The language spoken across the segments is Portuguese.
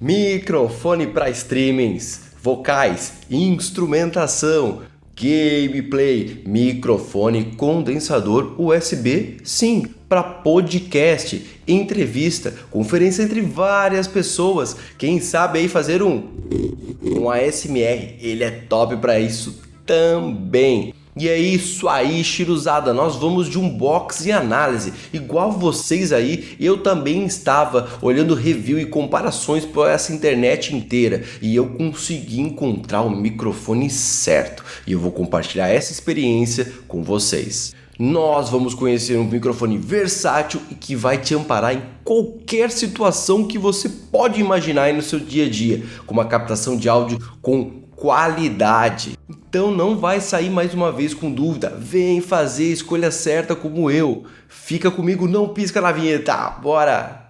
Microfone para streamings, vocais, instrumentação, gameplay, microfone condensador USB, sim, para podcast, entrevista, conferência entre várias pessoas. Quem sabe aí fazer um um ASMR, ele é top para isso também. E é isso aí, Chiruzada, nós vamos de unboxing e análise. Igual vocês aí, eu também estava olhando review e comparações por essa internet inteira e eu consegui encontrar o microfone certo. E eu vou compartilhar essa experiência com vocês. Nós vamos conhecer um microfone versátil e que vai te amparar em qualquer situação que você pode imaginar no seu dia a dia, com uma captação de áudio com qualidade. Então não vai sair mais uma vez com dúvida, vem fazer a escolha certa como eu. Fica comigo, não pisca na vinheta, bora!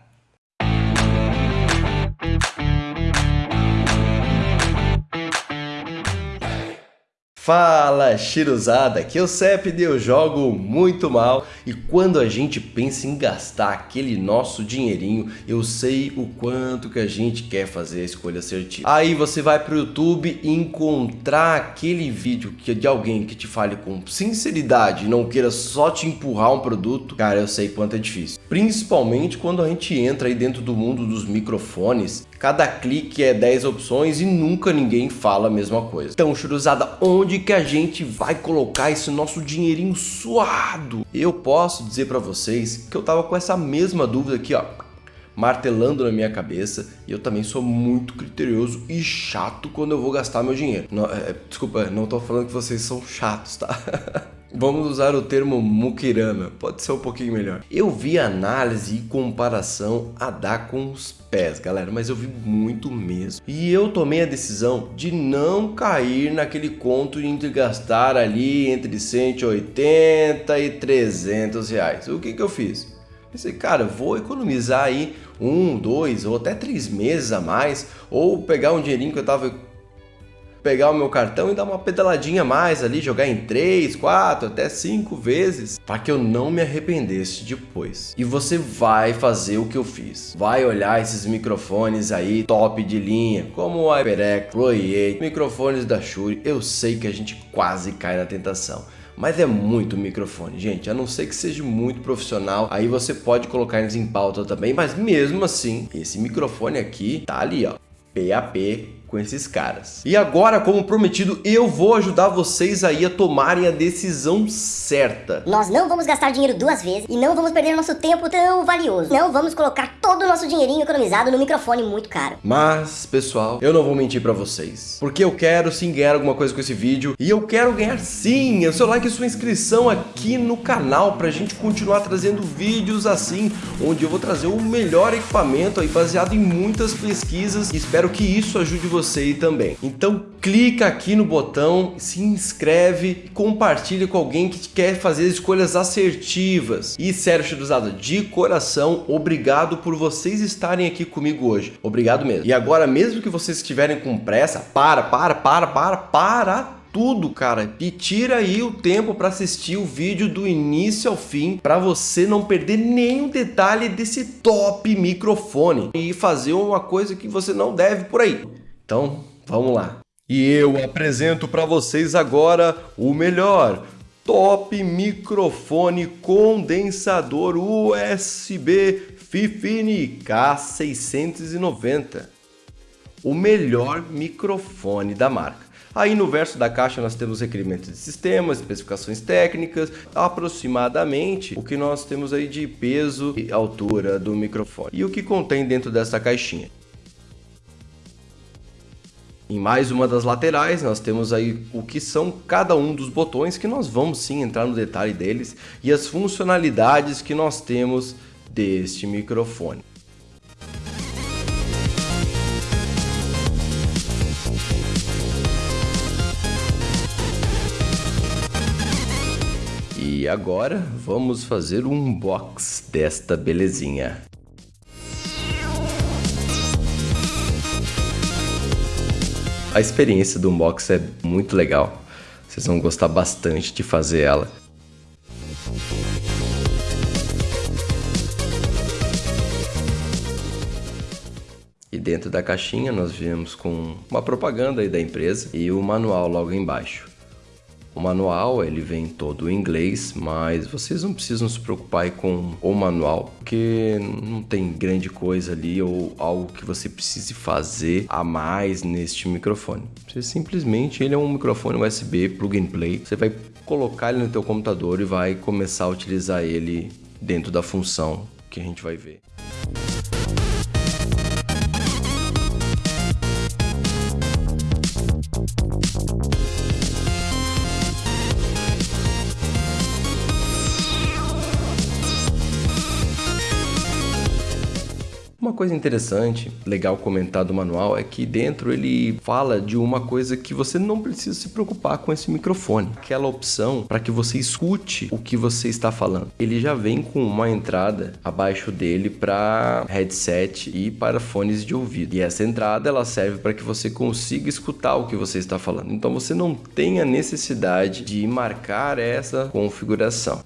Fala Chiruzada, que é o CEP eu jogo muito mal e quando a gente pensa em gastar aquele nosso dinheirinho, eu sei o quanto que a gente quer fazer a escolha assertiva. Aí você vai para o YouTube e encontrar aquele vídeo que, de alguém que te fale com sinceridade e não queira só te empurrar um produto, cara, eu sei quanto é difícil. Principalmente quando a gente entra aí dentro do mundo dos microfones, cada clique é 10 opções e nunca ninguém fala a mesma coisa. Então, Churuzada, onde que a gente vai colocar esse nosso dinheirinho suado? Eu posso dizer para vocês que eu tava com essa mesma dúvida aqui, ó, martelando na minha cabeça e eu também sou muito criterioso e chato quando eu vou gastar meu dinheiro. Não, é, desculpa, não tô falando que vocês são chatos, tá? Vamos usar o termo mukirana, pode ser um pouquinho melhor. Eu vi análise e comparação a dar com os pés, galera, mas eu vi muito mesmo. E eu tomei a decisão de não cair naquele conto de gastar ali entre 180 e 300 reais. O que que eu fiz? Pensei, cara, vou economizar aí um, dois ou até três meses a mais, ou pegar um dinheirinho que eu tava pegar o meu cartão e dar uma pedaladinha mais ali, jogar em 3, 4, até 5 vezes, para que eu não me arrependesse depois. E você vai fazer o que eu fiz. Vai olhar esses microfones aí top de linha, como o HyperX, Pro 8, microfones da Shure, eu sei que a gente quase cai na tentação. Mas é muito microfone, gente, a não ser que seja muito profissional, aí você pode colocar eles em pauta também, mas mesmo assim, esse microfone aqui tá ali, ó, PAP com esses caras. E agora, como prometido, eu vou ajudar vocês aí a tomarem a decisão certa. Nós não vamos gastar dinheiro duas vezes e não vamos perder nosso tempo tão valioso. Não vamos colocar todo o nosso dinheirinho economizado no microfone muito caro. Mas, pessoal, eu não vou mentir pra vocês. Porque eu quero sim ganhar alguma coisa com esse vídeo. E eu quero ganhar sim o seu like e sua inscrição aqui no canal pra gente continuar trazendo vídeos assim, onde eu vou trazer o melhor equipamento aí baseado em muitas pesquisas. E espero que isso ajude você você também. Então clica aqui no botão, se inscreve e compartilha com alguém que quer fazer escolhas assertivas. E sério, Chiruzada, de coração, obrigado por vocês estarem aqui comigo hoje. Obrigado mesmo. E agora, mesmo que vocês estiverem com pressa, para, para, para, para, para tudo, cara. E tira aí o tempo para assistir o vídeo do início ao fim para você não perder nenhum detalhe desse top microfone e fazer uma coisa que você não deve por aí. Então, vamos lá. E eu apresento para vocês agora o melhor top microfone condensador USB Fifine K690. O melhor microfone da marca. Aí no verso da caixa nós temos requerimentos de sistemas, especificações técnicas, aproximadamente o que nós temos aí de peso e altura do microfone. E o que contém dentro dessa caixinha. Em mais uma das laterais, nós temos aí o que são cada um dos botões, que nós vamos sim entrar no detalhe deles, e as funcionalidades que nós temos deste microfone. E agora vamos fazer um unbox desta belezinha. A experiência do unbox é muito legal. Vocês vão gostar bastante de fazer ela. E dentro da caixinha nós viemos com uma propaganda aí da empresa e o manual logo embaixo. O manual ele vem todo em inglês, mas vocês não precisam se preocupar com o manual, porque não tem grande coisa ali ou algo que você precise fazer a mais neste microfone. Você simplesmente ele é um microfone USB plug and play. Você vai colocar ele no teu computador e vai começar a utilizar ele dentro da função que a gente vai ver. Coisa interessante, legal comentar do manual é que dentro ele fala de uma coisa que você não precisa se preocupar com esse microfone. Aquela opção para que você escute o que você está falando. Ele já vem com uma entrada abaixo dele para headset e para fones de ouvido. E essa entrada ela serve para que você consiga escutar o que você está falando. Então você não tem a necessidade de marcar essa configuração.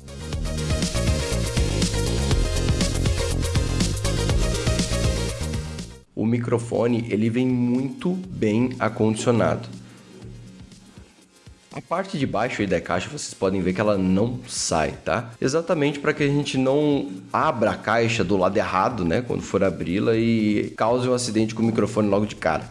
Microfone ele vem muito bem acondicionado. A parte de baixo da caixa vocês podem ver que ela não sai, tá? Exatamente para que a gente não abra a caixa do lado errado, né? Quando for abri-la e cause um acidente com o microfone logo de cara.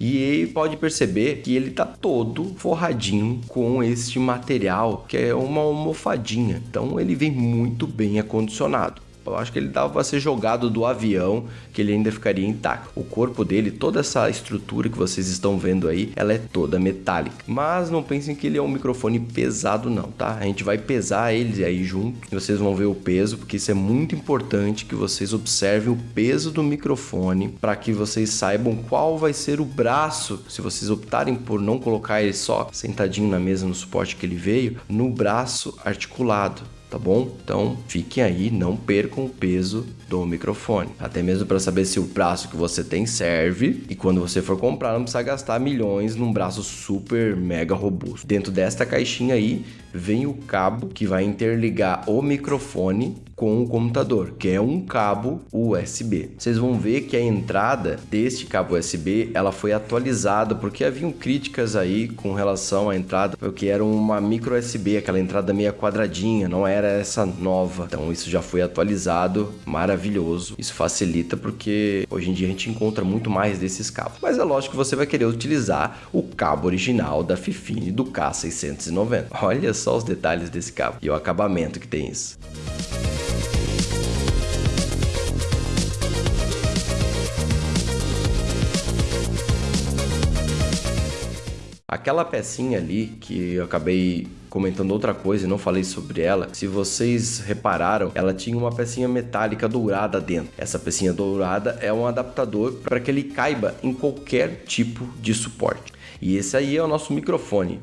E pode perceber que ele tá todo forradinho com este material, que é uma almofadinha. Então ele vem muito bem acondicionado. Eu acho que ele dava para ser jogado do avião, que ele ainda ficaria intacto. O corpo dele, toda essa estrutura que vocês estão vendo aí, ela é toda metálica. Mas não pensem que ele é um microfone pesado não, tá? A gente vai pesar ele aí junto e vocês vão ver o peso, porque isso é muito importante que vocês observem o peso do microfone para que vocês saibam qual vai ser o braço, se vocês optarem por não colocar ele só sentadinho na mesa no suporte que ele veio, no braço articulado tá bom? Então fiquem aí, não percam o peso do microfone. Até mesmo para saber se o braço que você tem serve e quando você for comprar não precisa gastar milhões num braço super mega robusto. Dentro desta caixinha aí vem o cabo que vai interligar o microfone com o computador, que é um cabo USB. Vocês vão ver que a entrada deste cabo USB ela foi atualizada porque haviam críticas aí com relação à entrada, porque era uma micro USB, aquela entrada meia quadradinha, não era essa nova. Então isso já foi atualizado, maravilhoso. Isso facilita porque hoje em dia a gente encontra muito mais desses cabos. Mas é lógico que você vai querer utilizar o cabo original da Fifine do K690. Olha só os detalhes desse cabo e o acabamento que tem isso. Aquela pecinha ali que eu acabei comentando outra coisa e não falei sobre ela, se vocês repararam, ela tinha uma pecinha metálica dourada dentro. Essa pecinha dourada é um adaptador para que ele caiba em qualquer tipo de suporte. E esse aí é o nosso microfone.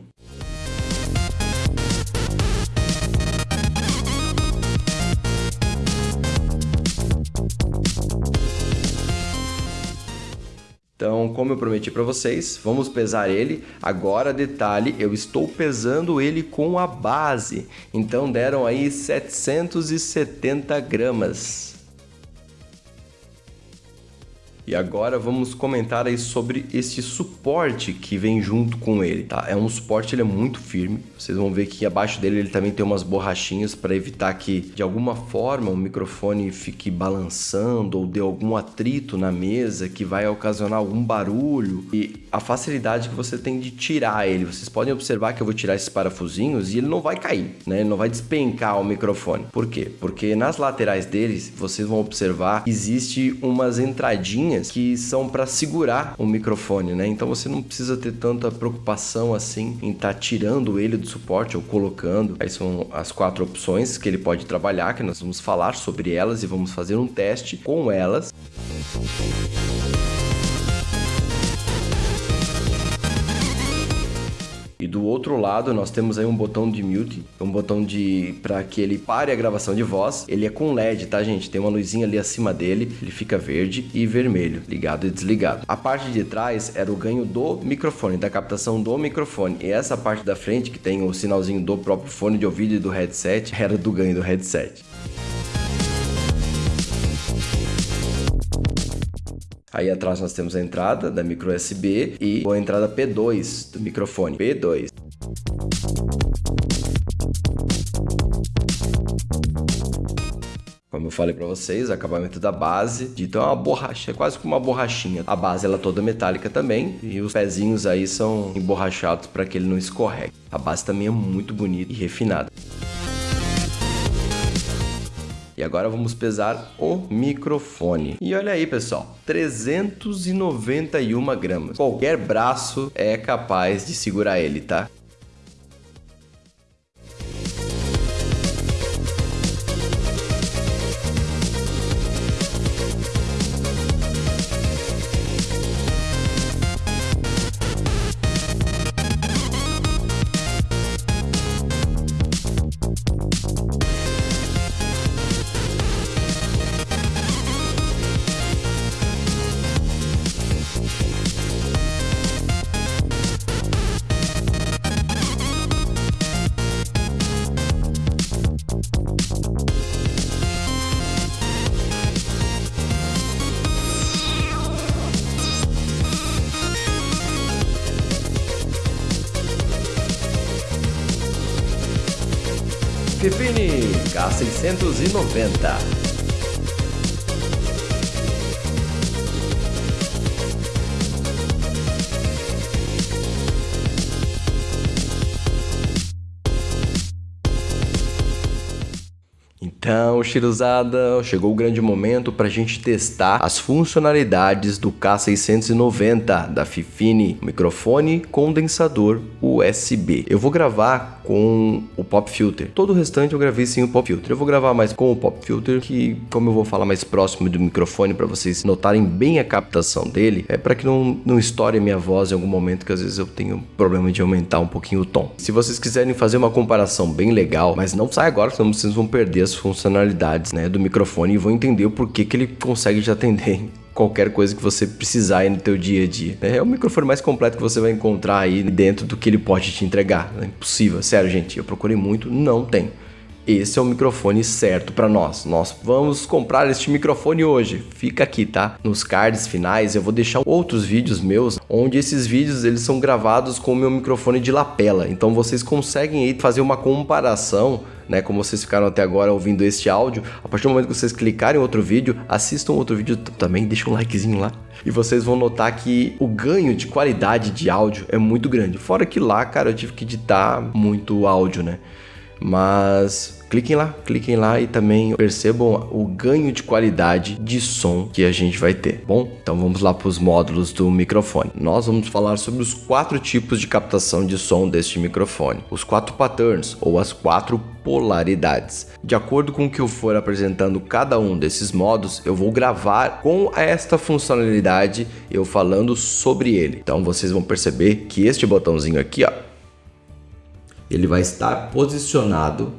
Como eu prometi para vocês, vamos pesar ele. Agora, detalhe, eu estou pesando ele com a base. Então, deram aí 770 gramas. E agora vamos comentar aí sobre esse suporte que vem junto com ele, tá? É um suporte, ele é muito firme. Vocês vão ver que abaixo dele ele também tem umas borrachinhas para evitar que de alguma forma o microfone fique balançando ou dê algum atrito na mesa que vai ocasionar algum barulho. E a facilidade que você tem de tirar ele. Vocês podem observar que eu vou tirar esses parafusinhos e ele não vai cair, né? Ele não vai despencar o microfone. Por quê? Porque nas laterais deles, vocês vão observar, existe umas entradinhas que são para segurar o microfone, né? Então você não precisa ter tanta preocupação assim em estar tá tirando ele do suporte ou colocando. Aí são as quatro opções que ele pode trabalhar, que nós vamos falar sobre elas e vamos fazer um teste com elas. E do outro lado nós temos aí um botão de mute, um botão de para que ele pare a gravação de voz. Ele é com LED, tá, gente? Tem uma luzinha ali acima dele, ele fica verde e vermelho, ligado e desligado. A parte de trás era o ganho do microfone, da captação do microfone. E essa parte da frente que tem o sinalzinho do próprio fone de ouvido e do headset era do ganho do headset. Aí atrás nós temos a entrada da micro USB e a entrada P2 do microfone. P2. Como eu falei para vocês, acabamento da base, então é uma borracha, é quase como uma borrachinha. A base ela é toda metálica também e os pezinhos aí são emborrachados para que ele não escorregue. A base também é muito bonita e refinada. E agora vamos pesar o microfone. E olha aí, pessoal, 391 gramas. Qualquer braço é capaz de segurar ele, tá? Fifine K690 Então, Chiruzada, chegou o grande momento para a gente testar as funcionalidades do K690 da Fifine, microfone condensador USB. Eu vou gravar com o Pop Filter. Todo o restante eu gravei sem o Pop Filter. Eu vou gravar mais com o Pop Filter, que como eu vou falar mais próximo do microfone para vocês notarem bem a captação dele, é para que não, não estoure minha voz em algum momento, que às vezes eu tenho problema de aumentar um pouquinho o tom. Se vocês quiserem fazer uma comparação bem legal, mas não sai agora, senão vocês vão perder as funcionalidades né, do microfone e vão entender o porquê que ele consegue te atender qualquer coisa que você precisar aí no teu dia a dia. É o microfone mais completo que você vai encontrar aí dentro do que ele pode te entregar. É impossível, sério gente, eu procurei muito, não tem esse é o microfone certo para nós. Nós vamos comprar este microfone hoje. Fica aqui, tá? Nos cards finais eu vou deixar outros vídeos meus, onde esses vídeos eles são gravados com o meu microfone de lapela. Então vocês conseguem aí fazer uma comparação né, como vocês ficaram até agora ouvindo este áudio, a partir do momento que vocês clicarem em outro vídeo, assistam outro vídeo também, deixem um likezinho lá. E vocês vão notar que o ganho de qualidade de áudio é muito grande. Fora que lá, cara, eu tive que editar muito áudio, né? Mas cliquem lá, cliquem lá e também percebam o ganho de qualidade de som que a gente vai ter. Bom, então vamos lá para os módulos do microfone. Nós vamos falar sobre os quatro tipos de captação de som deste microfone, os quatro patterns ou as quatro polaridades. De acordo com o que eu for apresentando cada um desses modos, eu vou gravar com esta funcionalidade eu falando sobre ele. Então vocês vão perceber que este botãozinho aqui, ó, ele vai estar posicionado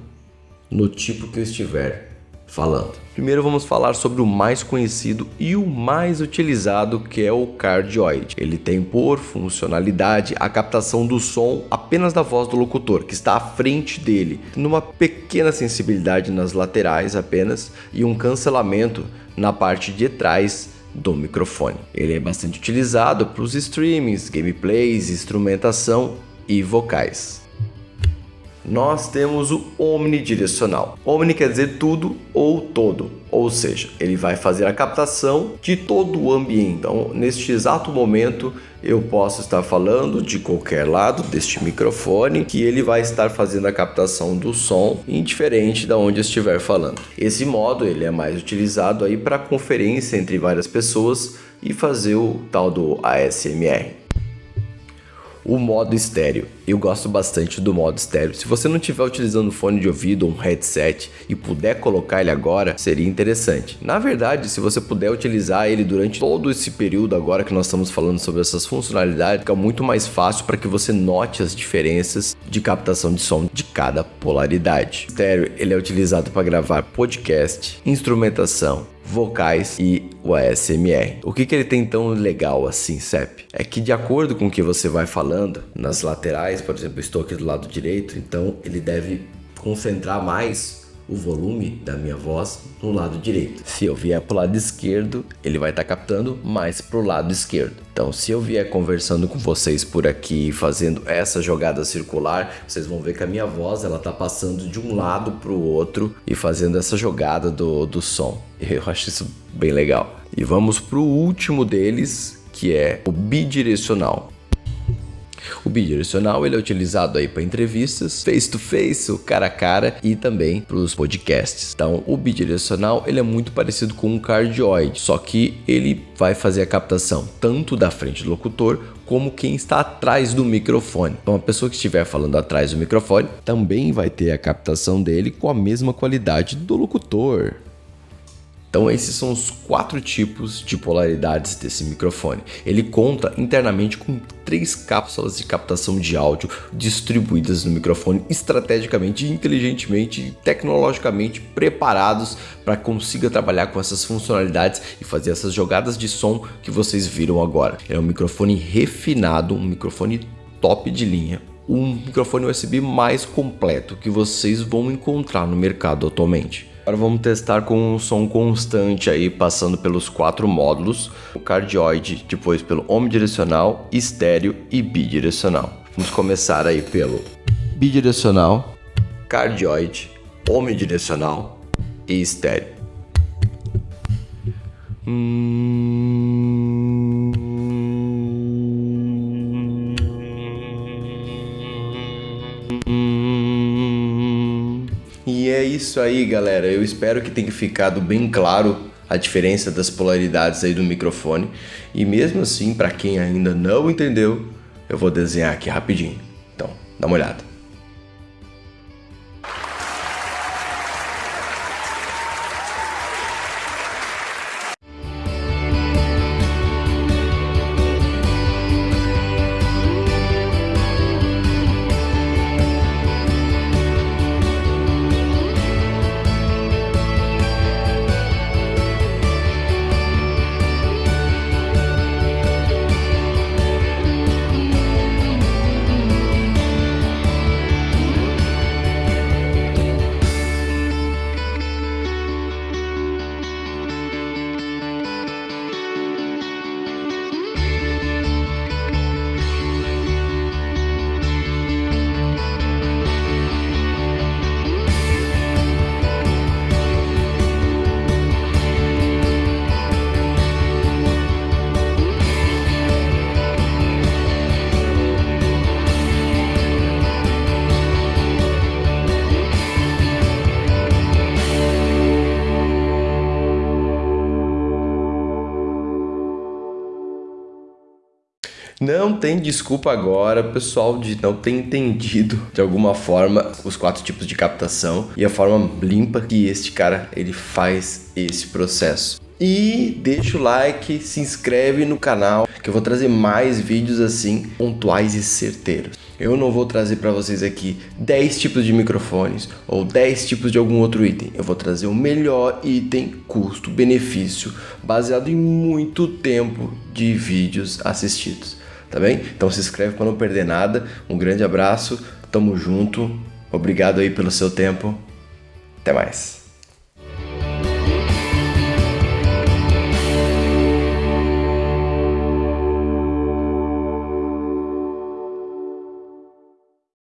no tipo que eu estiver falando. Primeiro vamos falar sobre o mais conhecido e o mais utilizado que é o cardioid. Ele tem por funcionalidade a captação do som apenas da voz do locutor, que está à frente dele, numa pequena sensibilidade nas laterais apenas e um cancelamento na parte de trás do microfone. Ele é bastante utilizado para os streamings, gameplays, instrumentação e vocais nós temos o omnidirecional. Omni quer dizer tudo ou todo, ou seja, ele vai fazer a captação de todo o ambiente. Então, neste exato momento, eu posso estar falando de qualquer lado deste microfone que ele vai estar fazendo a captação do som indiferente de onde estiver falando. Esse modo ele é mais utilizado aí para conferência entre várias pessoas e fazer o tal do ASMR o modo estéreo. Eu gosto bastante do modo estéreo. Se você não estiver utilizando fone de ouvido ou um headset e puder colocar ele agora, seria interessante. Na verdade, se você puder utilizar ele durante todo esse período agora que nós estamos falando sobre essas funcionalidades, fica muito mais fácil para que você note as diferenças de captação de som de cada polaridade. O estéreo ele é utilizado para gravar podcast, instrumentação, vocais e o ASMR. O que, que ele tem tão legal assim, CEP? É que de acordo com o que você vai falando, nas laterais, por exemplo, estou aqui do lado direito, então ele deve concentrar mais o volume da minha voz no lado direito. Se eu vier para o lado esquerdo, ele vai estar tá captando mais para o lado esquerdo. Então, se eu vier conversando com vocês por aqui, fazendo essa jogada circular, vocês vão ver que a minha voz ela tá passando de um lado para o outro e fazendo essa jogada do, do som. Eu acho isso bem legal. E vamos para o último deles, que é o bidirecional. O bidirecional ele é utilizado aí para entrevistas, face to face, o cara a cara e também para os podcasts. Então, o bidirecional ele é muito parecido com um cardioide, só que ele vai fazer a captação tanto da frente do locutor como quem está atrás do microfone. Então, a pessoa que estiver falando atrás do microfone também vai ter a captação dele com a mesma qualidade do locutor. Então esses são os quatro tipos de polaridades desse microfone. Ele conta internamente com três cápsulas de captação de áudio distribuídas no microfone estrategicamente, inteligentemente e tecnologicamente preparados para consiga trabalhar com essas funcionalidades e fazer essas jogadas de som que vocês viram agora. É um microfone refinado, um microfone top de linha, um microfone USB mais completo que vocês vão encontrar no mercado atualmente. Agora vamos testar com um som constante aí, passando pelos quatro módulos, o cardioide, depois pelo omnidirecional, estéreo e bidirecional. Vamos começar aí pelo bidirecional, cardioide, omnidirecional e estéreo. Hum... isso aí, galera. Eu espero que tenha ficado bem claro a diferença das polaridades aí do microfone. E mesmo assim, para quem ainda não entendeu, eu vou desenhar aqui rapidinho. Então, dá uma olhada. Não tem desculpa agora, pessoal, de não ter entendido de alguma forma os quatro tipos de captação e a forma limpa que este cara ele faz esse processo. E deixa o like, se inscreve no canal que eu vou trazer mais vídeos assim pontuais e certeiros. Eu não vou trazer para vocês aqui 10 tipos de microfones ou 10 tipos de algum outro item. Eu vou trazer o melhor item custo-benefício baseado em muito tempo de vídeos assistidos tá bem? Então se inscreve para não perder nada. Um grande abraço, tamo junto. Obrigado aí pelo seu tempo. Até mais.